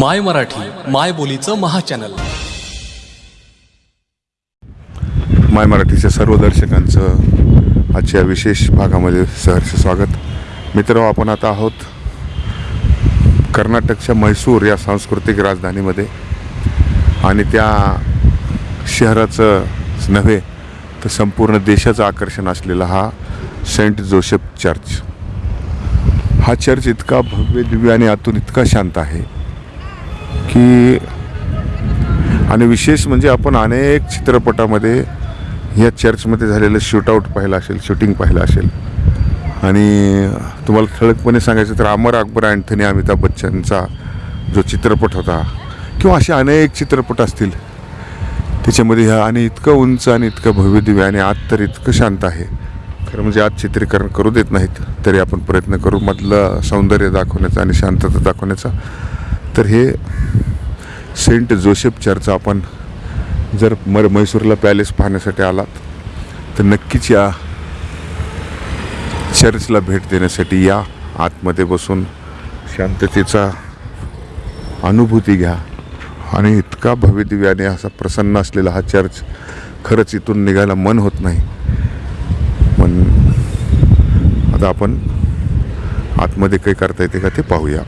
माय मराठी माय बोलीचं महाचॅनल. माय मराठीच्या सर्व दर्शकांचं आजच्या विशेष भागामध्ये सहर्ष स्वागत. मित्र आपण आता आहोत कर्नाटकच्या म्हैसूर या सांस्कृतिक राजधानीमध्ये. आणि त्या शहराचं नव्हे तर संपूर्ण देशाचं आकर्षण असलेला हा सेंट जोसेफ चर्च. हा चर्च इतका भव्य दिव्य आणि आतून इतका शांत आहे. की आणि विशेष म्हणजे आपण अनेक चित्रपटामध्ये या चर्चमध्ये झालेलं शूटआउट पाहिलं असेल शूटिंग पाहिलं असेल. आणि तुम्हाला ठळकपणे सांगायचं तर अमर अकबर अँथनी अमिताभ बच्चनचा जो चित्रपट होता किंवा असे अनेक चित्रपट असतील त्याच्यामध्ये ह्या आणि इतकं उंच आणि इतकं भव्यदिव्य आणि आत तर इतकं शांत आहे. खरं म्हणजे आज चित्रीकरण करू देत नाहीत तरी आपण प्रयत्न करू मधलं सौंदर्य दाखवण्याचा आणि शांतता दाखवण्याचा. तर हे सेंट जोसेफ चर्च आपण जर मर म्हैसूरला पॅलेस पाहण्यासाठी आलात तर नक्कीच या चर्चला भेट देण्यासाठी या आतमध्ये बसून शांततेचा अनुभूती घ्या. आणि इतका भव्यदिव्याने असा प्रसन्न असलेला हा चर्च खरंच इथून निघायला मन होत नाही. पण आता आपण आतमध्ये काही करता येते का ते पाहूया.